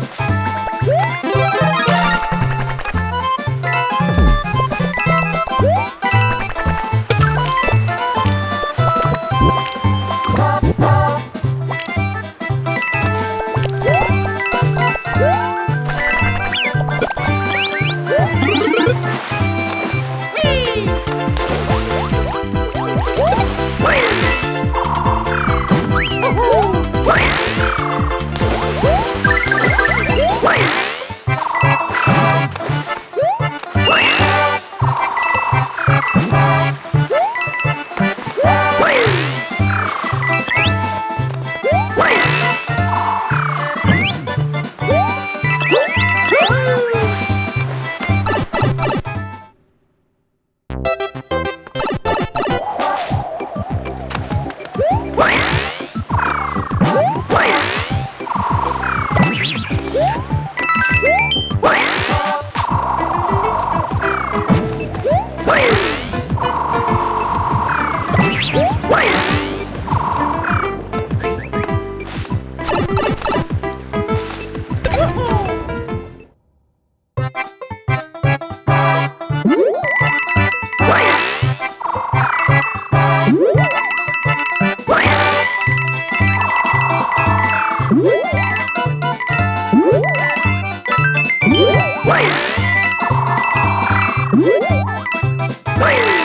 Wait! Play!